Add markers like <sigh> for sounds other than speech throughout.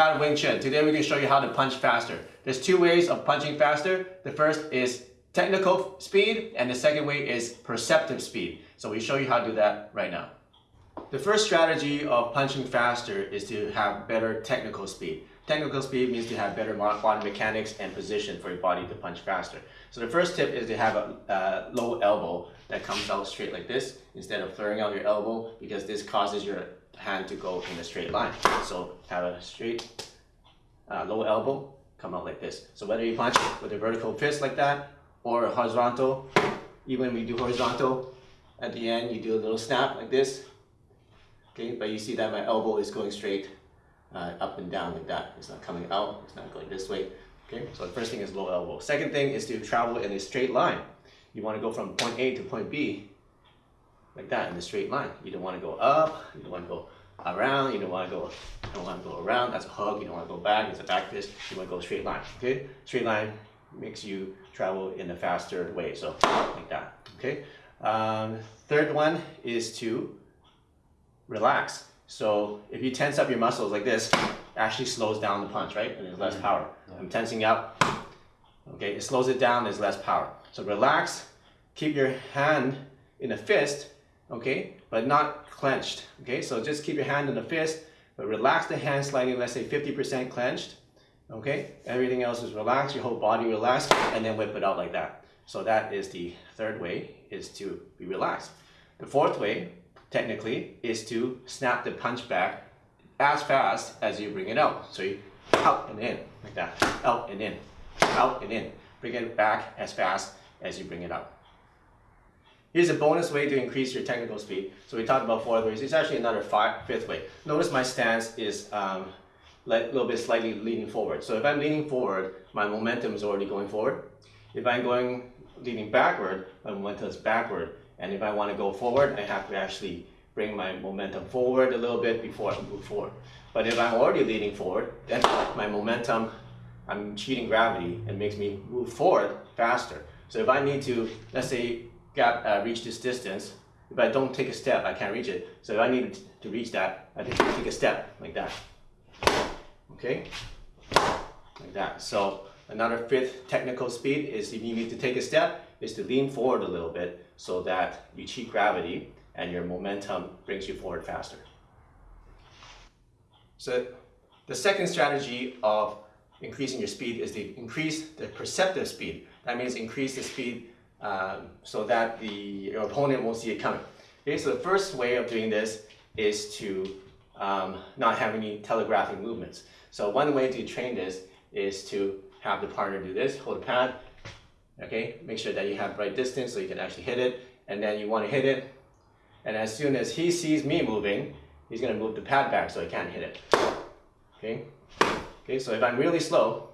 To Wing Chun. Today we're going to show you how to punch faster. There's two ways of punching faster. The first is technical speed and the second way is perceptive speed. So we show you how to do that right now. The first strategy of punching faster is to have better technical speed. Technical speed means to have better body mechanics and position for your body to punch faster. So the first tip is to have a low elbow that comes out straight like this instead of flaring out your elbow because this causes your hand to go in a straight line. So have a straight uh, low elbow, come out like this. So whether you punch with a vertical fist like that or horizontal, even when we do horizontal, at the end you do a little snap like this. Okay, but you see that my elbow is going straight uh, up and down like that. It's not coming out, it's not going this way. Okay, so the first thing is low elbow. Second thing is to travel in a straight line. You want to go from point A to point B like that in a straight line. You don't want to go up, you don't want to go around, you don't want to go, you don't want to go around, that's a hug, you don't want to go back, it's a back fist, you want to go straight line, okay? Straight line makes you travel in a faster way, so like that, okay? Um, third one is to relax. So if you tense up your muscles like this, actually slows down the punch, right? And there's less mm-hmm. power. I'm tensing up, okay? It slows it down, there's less power. So relax, keep your hand in a fist, okay, but not clenched, okay? So just keep your hand in the fist, but relax the hand slightly, let's say 50% clenched, okay? Everything else is relaxed, your whole body relaxed, and then whip it out like that. So that is the third way, is to be relaxed. The fourth way, technically, is to snap the punch back as fast as you bring it out. So you out and in, like that, out and in, out and in. Bring it back as fast as you bring it out. Here's a bonus way to increase your technical speed. So we talked about four ways. It's actually another five, fifth way. Notice my stance is um, a little bit slightly leaning forward. So if I'm leaning forward, my momentum is already going forward. If I'm going leaning backward, my momentum is backward. And if I want to go forward, I have to actually bring my momentum forward a little bit before I move forward. But if I'm already leaning forward, then my momentum, I'm cheating gravity and makes me move forward faster. So if I need to, let's say, got uh, reach this distance, if I don't take a step, I can't reach it. So if I need to reach that, I need to take a step like that. Okay, like that. So another fifth technical speed is if you need to take a step, is to lean forward a little bit so that you cheat gravity and your momentum brings you forward faster. So the second strategy of increasing your speed is to increase the perceptive speed. That means increase the speed um, so that the opponent won't see it coming. Okay, so the first way of doing this is to um, not have any telegraphing movements. So one way to train this is to have the partner do this, hold the pad, okay, make sure that you have right distance so you can actually hit it, and then you want to hit it, and as soon as he sees me moving, he's going to move the pad back so he can't hit it. Okay, okay, so if I'm really slow,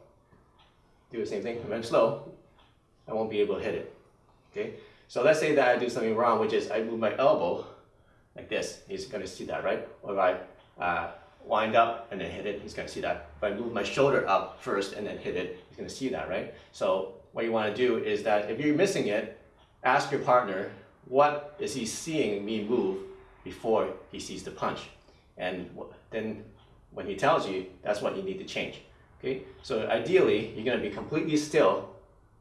do the same thing, if I'm slow, I won't be able to hit it. Okay, so let's say that I do something wrong, which is I move my elbow like this. He's going to see that, right? Or if I uh, wind up and then hit it, he's going to see that. If I move my shoulder up first and then hit it, he's to see that, right? So what you want to do is that if you're missing it, ask your partner, what is he seeing me move before he sees the punch? And then when he tells you, that's what you need to change. Okay, so ideally, you're going to be completely still,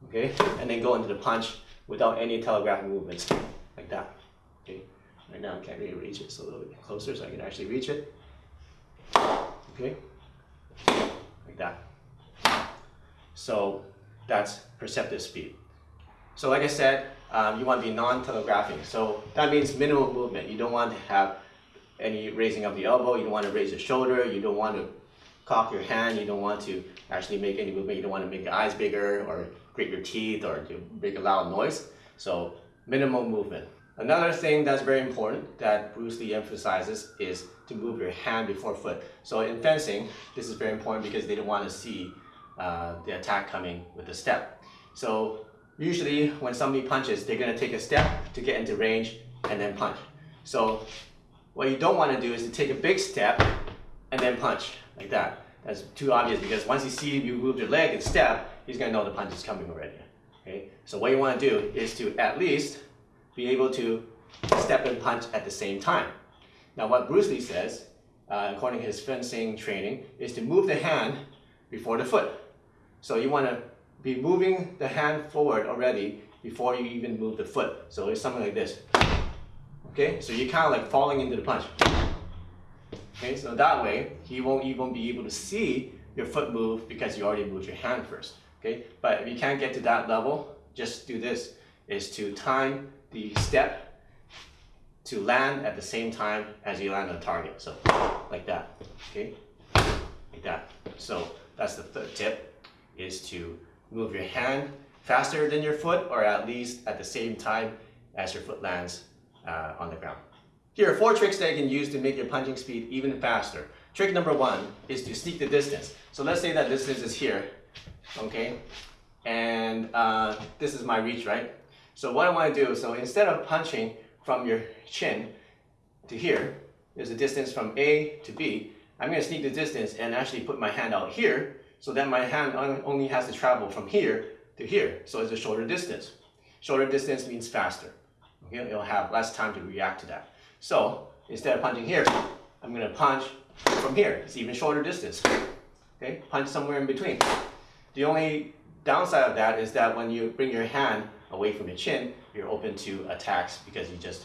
okay, and then go into the punch without any telegraphic movements, like that. Okay, right now I can't really reach it, so a little bit closer so I can actually reach it. Okay, like that. So that's perceptive speed. So like I said, um, you want to be non-telegraphing. So that means minimal movement. You don't want to have any raising of the elbow. You don't want to raise the shoulder. You don't want to cock your hand. You don't want to actually make any movement. You don't want to make your eyes bigger or grit your teeth or make a loud noise. So minimal movement. Another thing that's very important that Bruce Lee emphasizes is to move your hand before foot. So in fencing, this is very important because they don't want to see uh, the attack coming with a step. So usually when somebody punches, they're going to take a step to get into range and then punch. So what you don't want to do is to take a big step and then punch like that. That's too obvious because once he sees you move your leg and step, he's going to know the punch is coming already. Okay? So what you want to do is to at least be able to step and punch at the same time. Now what Bruce Lee says uh, according to his fencing training, is to move the hand before the foot. So you want to be moving the hand forward already before you even move the foot. So it's something like this. Okay, so you're kind of like falling into the punch. Okay, so that way he won't even be able to see your foot move because you already moved your hand first. Okay, but if you can't get to that level, just do this, is to time the step to land at the same time as you land on target. So like that, okay, like that. So that's the third tip, is to move your hand faster than your foot or at least at the same time as your foot lands uh, on the ground. Here are four tricks that you can use to make your punching speed even faster. Trick number one is to sneak the distance. So let's say that distance is here, okay? And uh, this is my reach, right? So what I want to do, so instead of punching from your chin to here, there's a distance from A to B, I'm going to sneak the distance and actually put my hand out here, so that my hand only has to travel from here to here, so it's a shorter distance. Shorter distance means faster. Okay? It'll have less time to react to that. So instead of punching here, I'm going to punch from here. It's even shorter distance. Okay, punch somewhere in between. The only downside of that is that when you bring your hand away from your chin, you're open to attacks because you just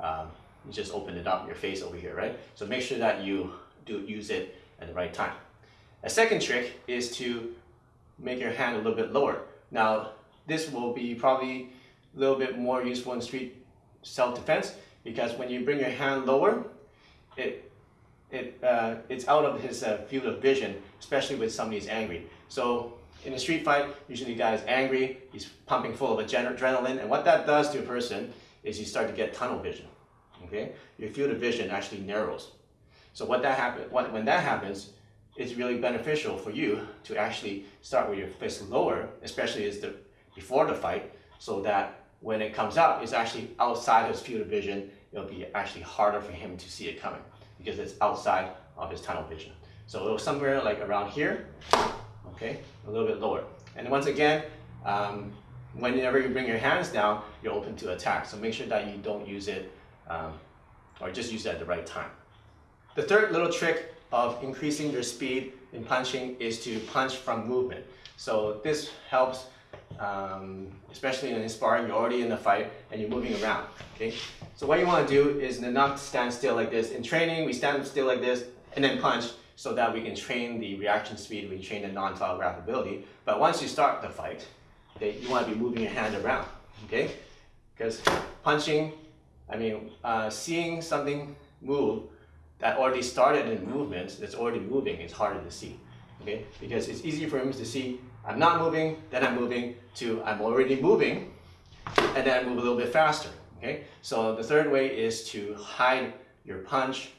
um, you just open it up your face over here, right? So make sure that you do use it at the right time. A second trick is to make your hand a little bit lower. Now, this will be probably a little bit more useful in street self-defense because when you bring your hand lower, it, it, uh, it's out of his uh, field of vision, especially when somebody's angry. So in a street fight, usually the guy is angry, he's pumping full of adrenaline, and what that does to a person is you start to get tunnel vision. Okay, Your field of vision actually narrows. So what that happen, what, when that happens, it's really beneficial for you to actually start with your fist lower, especially as the, before the fight, so that when it comes out, it's actually outside his field of vision. It'll be actually harder for him to see it coming because it's outside of his tunnel vision. So it was somewhere like around here, okay, a little bit lower. And once again, um, whenever you bring your hands down, you're open to attack. So make sure that you don't use it um, or just use it at the right time. The third little trick of increasing your speed in punching is to punch from movement. So this helps um, especially in sparring, you're already in a fight and you're moving around, okay? So what you want to do is not stand still like this. In training, we stand still like this and then punch so that we can train the reaction speed, we train the non-telegraphability. But once you start the fight, okay, you want to be moving your hand around, okay? Because punching, I mean, uh, seeing something move that already started in movement, that's already moving, is harder to see, okay? Because it's easy for him to see I'm not moving, then I'm moving to I'm already moving, and then I move a little bit faster. Okay, so the third way is to hide your punch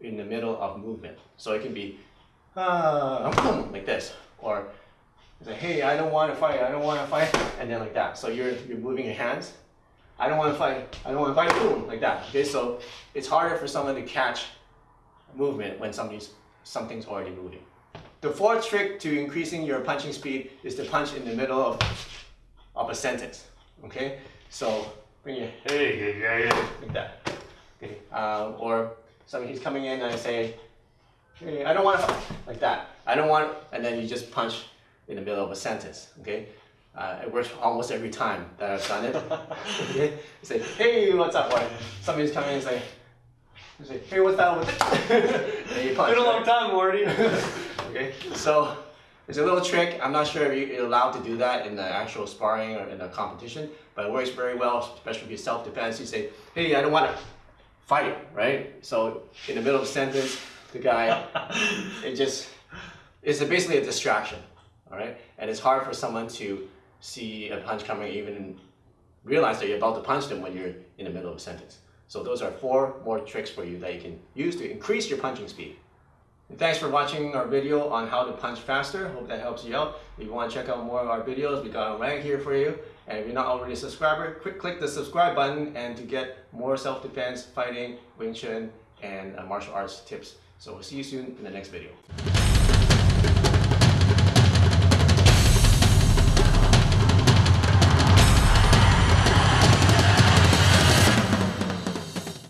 in the middle of movement. So it can be uh, <laughs> like this, or say, hey, I don't want to fight, I don't want to fight, and then like that. So you're you're moving your hands. I don't want to fight, I don't want to fight, boom, like that. Okay, so it's harder for someone to catch movement when somebody's something's already moving. The fourth trick to increasing your punching speed is to punch in the middle of, of a sentence. Okay, so bring your hey, hey, hey, like that. Okay, um, or somebody he's coming in and I say, hey, I don't want to like that. I don't want, and then you just punch in the middle of a sentence. Okay, uh, it works almost every time that I've done it. <laughs> okay, say, hey, what's up? Or somebody's coming in and say, say, hey, what's that over there? It's been a long time, Morty. <laughs> Okay, so it's a little trick. I'm not sure if you're allowed to do that in the actual sparring or in the competition, but it works very well, especially if you self-defense. You say, hey, I don't want to fight, right? So in the middle of sentence, the guy, <laughs> it just, it's a, basically a distraction, all right? And it's hard for someone to see a punch coming even realize that you're about to punch them when you're in the middle of a sentence. So those are four more tricks for you that you can use to increase your punching speed. Thanks for watching our video on how to punch faster. Hope that helps you out. If you want to check out more of our videos, we got a rank here for you. And if you're not already a subscriber, quick click the subscribe button and to get more self-defense, fighting, Wing Chun, and uh, martial arts tips. So we'll see you soon in the next video.